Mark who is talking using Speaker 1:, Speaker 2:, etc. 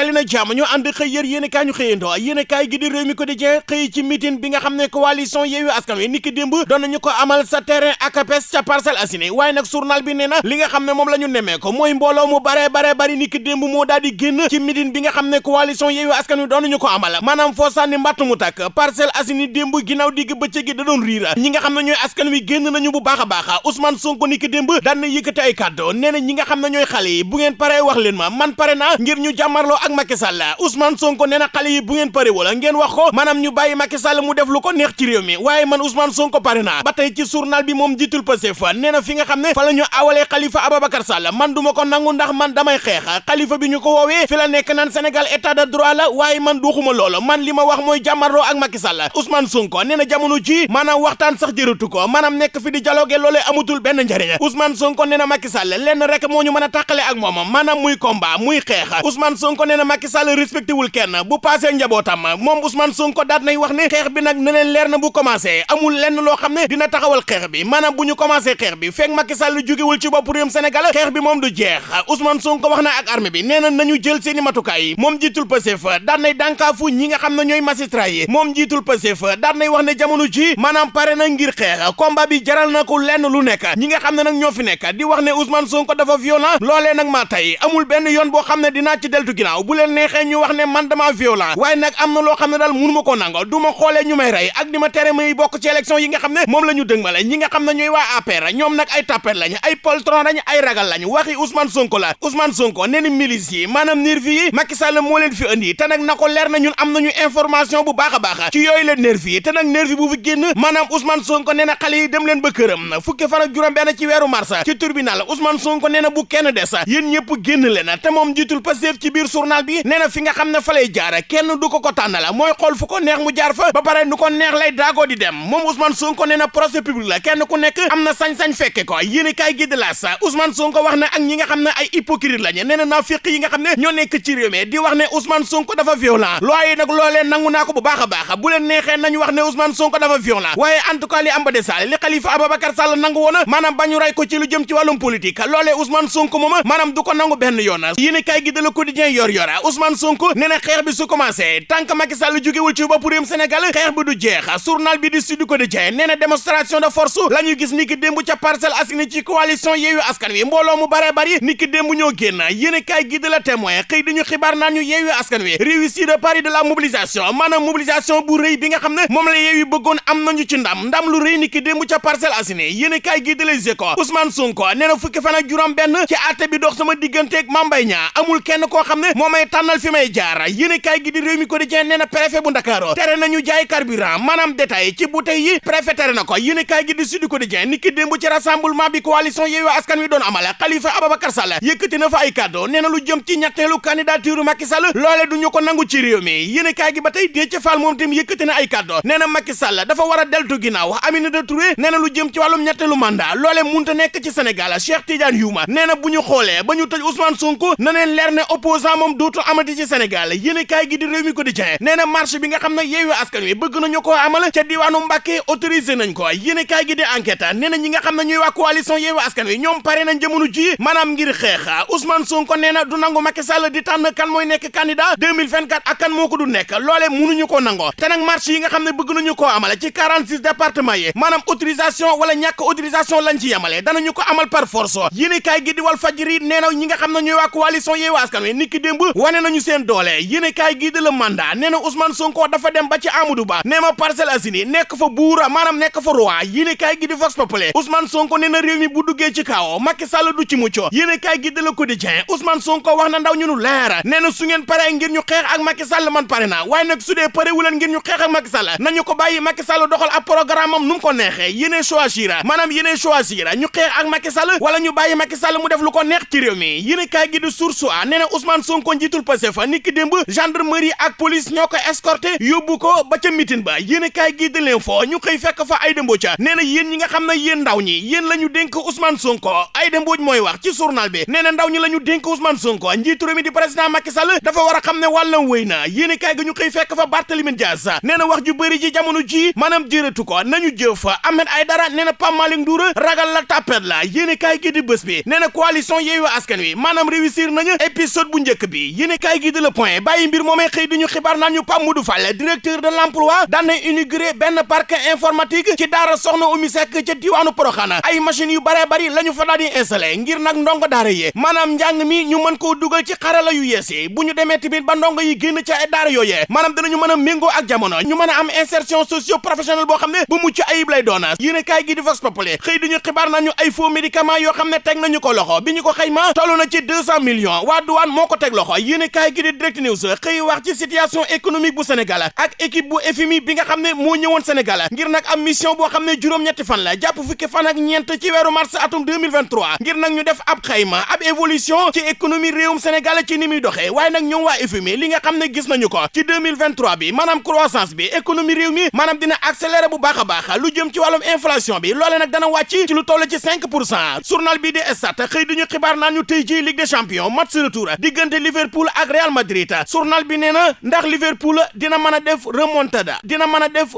Speaker 1: dali na jàmm ñu ànd xëy yéen kaay ñu xëyandoo yéen kaay gi di réew mi quotidien xëy ci meeting bi nga xam ne coalition Yewwi Askan Wi niki démb doon nañu ko amal sa terrain ACAPES ca Parcelles Assainies waaye nag journal bi nee na li nga xam ne moom la ñu nemee ko mooy mbooloo mu bare bare bari niki démb moo daal di génn ci meeting bi nga xam ne coalition Yewwi Askan Wi doon nañu ko amal maanaam foo sànni mbàtt mu tàkk Parcelles Assainies démb ginnaaw digg bëccëg gi da doon riira ñi nga xam ne ñooy askan wi génn nañu bu baax a baax Ousmane Sonko niki démb daan na yëkkati ay kàddu na ñi nga xam ne ñooy xale yi bu ngeen paree wax leen ma man pare naa ngir ñu jàmmarloo ak Macky Sall Ousmane Sonko nee na yi bu ngeen pare wala ngeen wax ko maanaam ñu bàyyi Macky Sall mu def lu ko neex ci réew mi. Waaye man Ousmane Sonko pare naa. Ba tey ci journal bi moom jiitul Pastef nee na fi nga xam ne fa la ñu Khalifa Ababacar Sall. Man duma ko nangu ndax man damay xeex. Khalifa bi ñu ko woowee fi la nekk naan Sénégal état de droit la waaye man duuxuma loolu. Man li ma wax mooy jàmmarloo ak Macky Sall. Ousmane Sonko nee na jamono ji maanaam waxtaan sax jërëtu ko. Maanaam nekk fi di dialogue loolee amutul benn njëriñ Ousmane Sonko nee na Macky Sall lenn rek moo ñu mën a tàqale ak moom maanaam muy combat muy xeex. Ousmane Sonko na Macky Sall respecté wul kenn. Bu passé njabootam moom Ousmane Sonko daat nay wax ne xeex bi ne leen leer na bu commencé. Amul lenn loo xam ne dina taxawal xeex bi. Maanaam commencé xeex bi fekk Macky Sall jógewul ci bopp réewum Sénégal bi moom du jeex. Ousmane Sonko wax na ak armée bi nee na nañu jël seeni matukaay. Moom jiitul Pastef daat nay dànkaafu nga xam ne ñooy magistrat yi. Moom jiitul Pastef daat wax ne jamono ji maanaam pare na ngir xeex. Combat bi jaral na ko lenn lu nekk. Ñi nga xam ne nag ñoo fi nekk di wax ne Ousmane Sonko dafa violent. Loolee nag maa tey amul benn yoon boo xam ne dinaa ci deltu ginnaaw. Bu leen neexee ñu wax ne man dama violent waaye nag am na loo xam ne daal mënu ma koo nango du ma ñu may rey ak di ma tere may bokk ci élection yi nga xam ne moom la ñu dëgmale ñi nga xam ne ñooy waa APR ñoom nag ay tapet lañ ay poltron lañ ay ragal lañ waxi Ousmane Sonko la Ousmane Sonko nee na milice yi nervi yi Macky Sall moo leen fi andi te nag na ko leer na ñun am nañu information bu baax a baax ci yooyu leen nervi yi te nervi bu fi génn maanaam Ousmane Sonko nee na xale yi dem leen ba këram fukki fan ak juróom benn ci weeru mars ci tribunal Ousmane Sonko nee na bu kenn des yéen ñëpp génn leen te moom jiitul Pastef ci biir journal bi nee fi nga xam ne fa lay jaar kenn du ko ko tànnala mooy xool fu ko neex mu jaar fa ba pare nu neex lay daagoo di dem moom Ousmane Sonko nee procès public la kenn ku nekk am na sañ-sañ fekke ko yéen kaay gi de la sa Ousmane Sonko wax na ak ñi nga xam ne ay hypocrite lañu nee na naafiq yi nga xam ñoo nekk ci réew mi di wax ne Ousmane Sonko dafa violent looy nag loolee nangu naa ko bu baax a bu leen neexee nañu wax ne Ousmane Sonko dafa violent waaye en tout cas li am ba de Sall li Khalifa Ababacar Sall nangu woon maanaam bañu ray ko ci lu jëm ci wàllum politique loolee Ousmane Sonko moom maanaam du ko nangu benn yoon yéen kaay gi de Le Quotidien yor yora Ousmane Sonko nee na bi su commencé que Macky Sall jógewul ci bopp réewum Sénégal xeex bi du jeex journal bi di Sud Quotidien nee na démonstration de force la ñu gis ni ki démb ca Parcelles Assainies ci coalition Yewwi Askan Wi mbooloo mu bare bari ni ki démb ñoo génn yéen kaay gi de La Témoin xëy dañu xibaar naan ñu Askan Wi de pari de la mobilisation maanaam mobilisation bu rëy bi nga xam ne moom la Yewwi bëggoon am nañu ci ndam ndam lu rëy ni ki démb ca Parcelles Assainies yéen kaay gi de Les Échos Ousmane Sonko nee fukki fan ak juróom benn ci bi dox sama Mbaye Niang amul kenn moo may tànnal fi may jaar. Yéen kaay gi di réew mi quotidien nee na préfet bu Ndakaaru tere nañu jaay carburant. Maanaam détail ci bouteille yi préfet tere na ko. Yéen kaay gi di Sud Quotidien ni ki démb ci rassemblement bi coalition Yewwi Askan Wi doon amal Khalifa Ababacar Sall yëkkati na fa ay kàddu nee na lu jëm ci ñetteelu candidature Macky Sall loole du ñu ko nangu ci réew mi. Yéen kaay gi ba tey Déthié Fall moom tam yëkkati na ay kàddu nee na Macky Sall dafa war a deltu ginnaaw. Aminata Touré nee na lu jëm ci wàllum ñetteelu mandat loole munta nekk ci Sénégal. Cheikh Tidiane Youma nee na bu ñu xoolee ba ñu tëj Ousmane Sonko na leen leer ne opposant moom dootu amati ci Sénégal. Yéen kaay gi di réew mi quotidien nee na marche bi nga xam ne Askan Wi bëgg nañu koo amal ca diwaanu Mbàkke autorisé nañ ko. Yéen kaay gi di enquête nee na ñi nga xam ne ñuy waa coalition Yewwi Askan Wi ñoom pare nañ jamono ji maanaam ngir xeex. Ousmane Sonko nee na du nangu Macky Sall di tànn kan mooy nekk candidat 2024 ak kan moo ko du nekk. Loolee mënuñu ko nangoo te nag marche yi nga xam bëgg nañu koo amal ci 46 départements yi maanaam autorisation wala ñàkk autorisation lañ ci yemale danañu ko amal par force. Yéen kaay gi di Walf Fadjri nee na ñi nga xam ne ñuy waa coalition Yewwi Askan Wi niki démb wane nañu seen doole yéen kaay gi di Le Mandat nee na Ousmane Sonko dafa dem ba ci Amadou Ba nee ma Parcelles Assainies nekk fa buura maanaam nekk fa roi yéen kaay gi di Vox Populi Ousmane Sonko nee na réew mi bu duggee ci kaw Macky Sall du ci mucc yéen kaay gi di Le Quotidien Ousmane Sonko wax na ndaw ñu nu leer nee na su ngeen pare ngir ñu xeex ak Macky Sall man pare na waaye nag su dee pare wu leen ngir ñu xeex ak Macky Sall nañu ko bàyyi Macky Sall doxal ab programme am nu mu ko neexee yéenee choisir maanaam yéenee choisir ñu xeex ak Macky Sall wala ñu bàyyi Macky Sall mu def lu ko neex ci réew mi yéen kaay gi di Source A nee na Ousmane Sonko njiitul Pastef niki démb gendarmerie ak police ñoo ko escorté ko ba ca mitin ba. Yéen kaay gi di l'info ñu xëy fekk fa Aïda Mbodj. Nee na yéen ñi nga xam ne yéen ndaw ñi yéen la ñu dénk Ousmane Sonko. Aïda Mbodj mooy wax ci journal bi. Nee na ndaw ñi la ñu dénk Ousmane Sonko. Njiitu réew mi di président Macky Sall dafa war a xam ne wàllam wéy na. Yéen kaay gi ñu xëy fekk fa Barthélémy Dias. Nee na wax ju bëri ji jamono ji maanaam jërëtu ko. Nañu jëf. Ahmed Aïdara nee na Pape Malick Ndour ragal la tapet la. Yéen kaay gi di bés bi. Nee na coalition Yewwi Askan Wi maanaam réussir nañu épisode bu njëkk bi yéenekaay gi de Le Point bàyyi mbir moomee xëy di ñu xibaar naan ñu Pape Modou Fall directeur de l'emploi daan na inauguré benn parc informatique ci daara Soxna Oumy Seck ca diwaanu Porokhane. Ay machines yu bare bari la ñu fa daal di nag ndongo daara yi maanaam njàng mi ñu mën koo dugal ci xarala yu yees yi. Bu ñu demee tamit ba ndongo yi génn ci ay daara yooyee maanaam dinañu mën a méngoo ak jamono ñu mën am insertion socio professionnelle boo xam ne bu mucc ayib lay doona yéenekaay gi ne teg nañu ko loxo. Bi ñu ko xayma toll na ci deux ko teg loxo. Yéenekaay gi di Direct xëy wax ci situation économique bu Sénégal ak équipe bu FMI bi xam ne moo ñëwoon Sénégal ngir nag boo xam ne juróom-ñetti fan la jàpp fukki fan ak ñeent ci weeru mars atum 2023 ngir nag ñu def ab xayma ab évolution ci économie réewum Sénégal ci ni muy doxee waaye nag ñoom waa FMI li nga xam ne gis nañu ko ci 2023 bi maanaam croissance bi économie réew mi maanaam dina accélérer bu baax a baax lu jëm ci wàllum inflation bi loole lu toll ci 5 pour cent journal bi di Stades xëy duñu xibaar naan ñu tey ji Ligue des champions match retour diggante Liverpool ak Real Madrid. Journal bi nee ndax Liverpool dina mën def remontada dina mën def